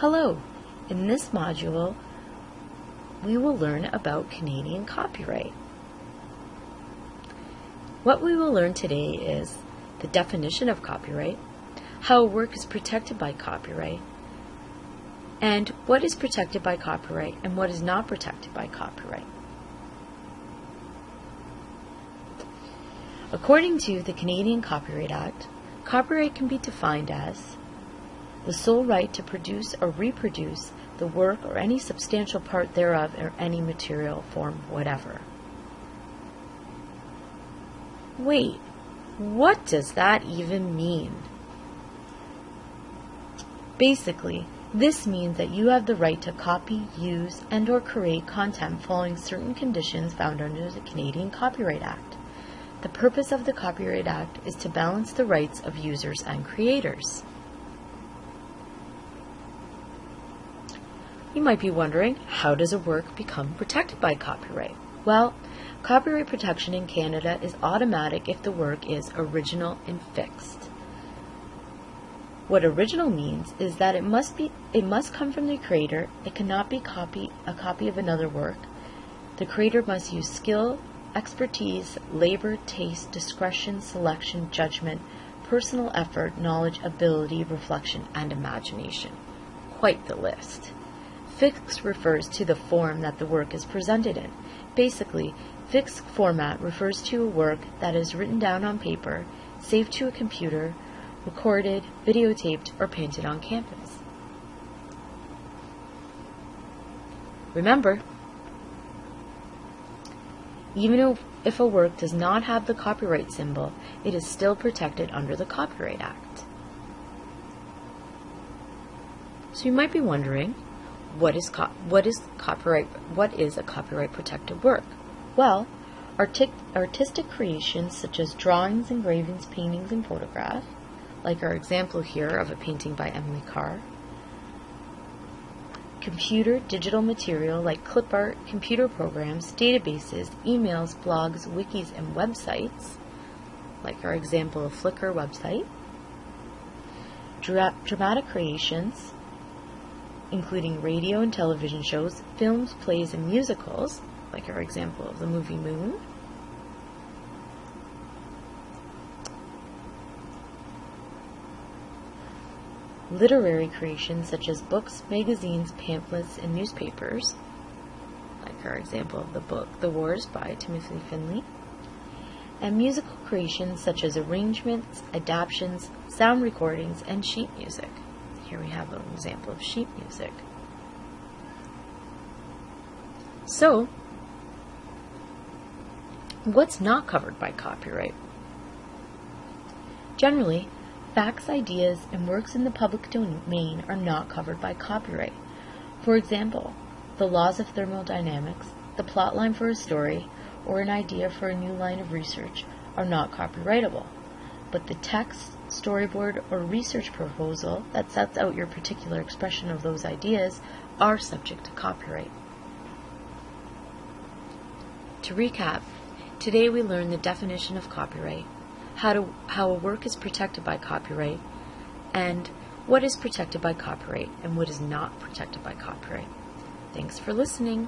Hello! In this module, we will learn about Canadian copyright. What we will learn today is the definition of copyright, how a work is protected by copyright, and what is protected by copyright and what is not protected by copyright. According to the Canadian Copyright Act, copyright can be defined as the sole right to produce or reproduce the work or any substantial part thereof or any material form whatever. Wait, what does that even mean? Basically, this means that you have the right to copy, use, and or create content following certain conditions found under the Canadian Copyright Act. The purpose of the Copyright Act is to balance the rights of users and creators. You might be wondering, how does a work become protected by copyright? Well, copyright protection in Canada is automatic if the work is original and fixed. What original means is that it must be it must come from the creator. It cannot be copy a copy of another work. The creator must use skill, expertise, labor, taste, discretion, selection, judgment, personal effort, knowledge, ability, reflection, and imagination. Quite the list. Fixed refers to the form that the work is presented in. Basically, fixed format refers to a work that is written down on paper, saved to a computer, recorded, videotaped, or painted on canvas. Remember, even if a work does not have the copyright symbol, it is still protected under the Copyright Act. So you might be wondering, what is co- what is copyright what is a copyright protected work? Well, artic- artistic creations such as drawings, engravings, paintings, and photographs, like our example here of a painting by Emily Carr. Computer digital material like clip art, computer programs, databases, emails, blogs, wikis, and websites, like our example of Flickr website. Dra- dramatic creations including radio and television shows, films, plays, and musicals, like our example of the movie Moon. Literary creations such as books, magazines, pamphlets, and newspapers, like our example of the book The Wars by Timothy Findley. And musical creations such as arrangements, adaptations, sound recordings, and sheet music. Here we have an example of sheet music. So, what's not covered by copyright? Generally, facts, ideas, and works in the public domain are not covered by copyright. For example, the laws of thermodynamics, the plotline for a story, or an idea for a new line of research are not copyrightable but the text, storyboard, or research proposal that sets out your particular expression of those ideas are subject to copyright. To recap, today we learned the definition of copyright, how, to, how a work is protected by copyright, and what is protected by copyright and what is not protected by copyright. Thanks for listening.